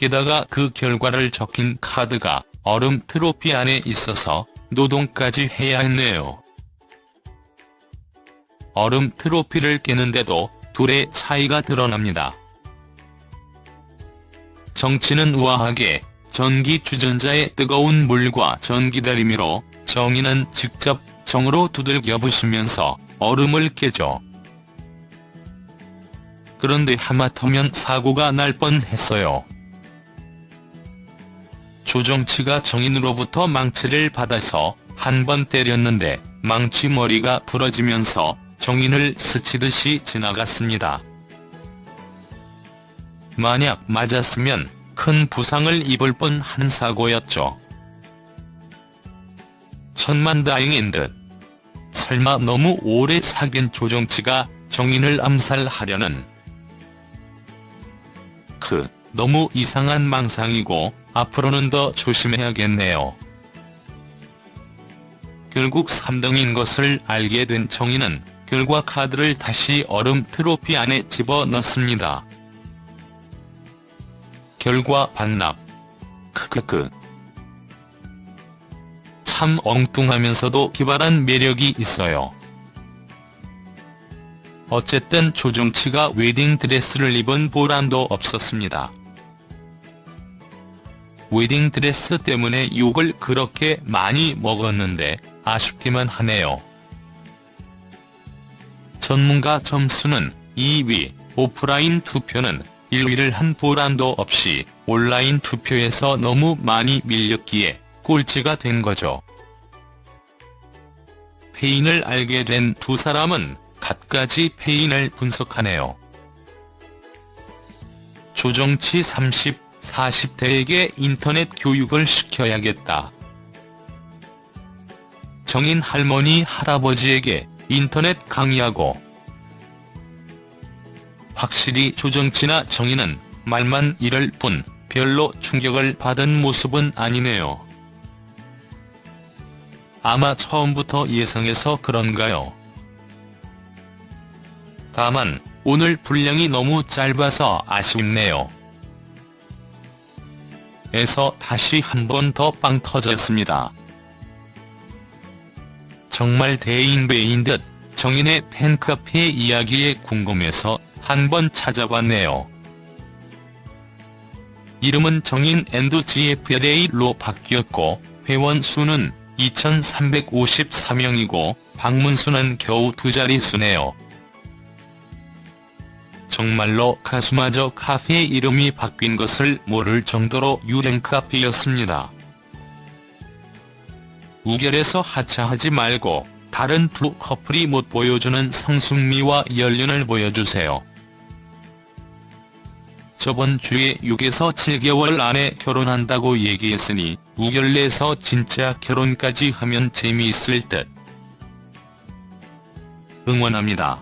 게다가 그 결과를 적힌 카드가 얼음 트로피 안에 있어서 노동까지 해야 했네요. 얼음 트로피를 깨는데도 둘의 차이가 드러납니다. 정치는 우아하게 전기 주전자의 뜨거운 물과 전기다리미로 정의는 직접 정으로 두들겨 부시면서 얼음을 깨죠. 그런데 하마터면 사고가 날 뻔했어요. 조정치가 정인으로부터 망치를 받아서 한 번 때렸는데 망치 머리가 부러지면서 정인을 스치듯이 지나갔습니다. 만약 맞았으면 큰 부상을 입을 뻔한 사고였죠. 천만다행인 듯. 설마 너무 오래 사귄 조정치가 정인을 암살하려는 그 너무 이상한 망상이고 앞으로는 더 조심해야겠네요. 결국 3등인 것을 알게 된 정인은 결과 카드를 다시 얼음 트로피 안에 집어넣습니다. 결과 반납. 크크크. 참 엉뚱하면서도 기발한 매력이 있어요. 어쨌든 조정치가 웨딩드레스를 입은 보람도 없었습니다. 웨딩드레스 때문에 욕을 그렇게 많이 먹었는데 아쉽기만 하네요. 전문가 점수는 2위, 오프라인 투표는 1위를 한 보람도 없이 온라인 투표에서 너무 많이 밀렸기에 꼴찌가 된 거죠. 페인을 알게 된 두 사람은 갖가지 페인을 분석하네요. 조정치 30, 40대에게 인터넷 교육을 시켜야겠다. 정인 할머니 할아버지에게 인터넷 강의하고 확실히 조정치나 정인은 말만 이럴 뿐 별로 충격을 받은 모습은 아니네요. 아마 처음부터 예상해서 그런가요? 다만 오늘 분량이 너무 짧아서 아쉽네요. 에서 다시 한 번 더 빵 터졌습니다. 정말 대인배인 듯 정인의 팬카페 이야기에 궁금해서 한 번 찾아봤네요. 이름은 정인 and GFLA로 바뀌었고 회원 수는 2354명이고 방문 수는 겨우 두 자릿수네요. 정말로 가수마저 카페 이름이 바뀐 것을 모를 정도로 유행 카페였습니다. 우결에서 하차하지 말고 다른 두 커플이 못 보여주는 성숙미와 연륜을 보여주세요. 저번 주에 6에서 7개월 안에 결혼한다고 얘기했으니 우결 내서 진짜 결혼까지 하면 재미있을 듯. 응원합니다.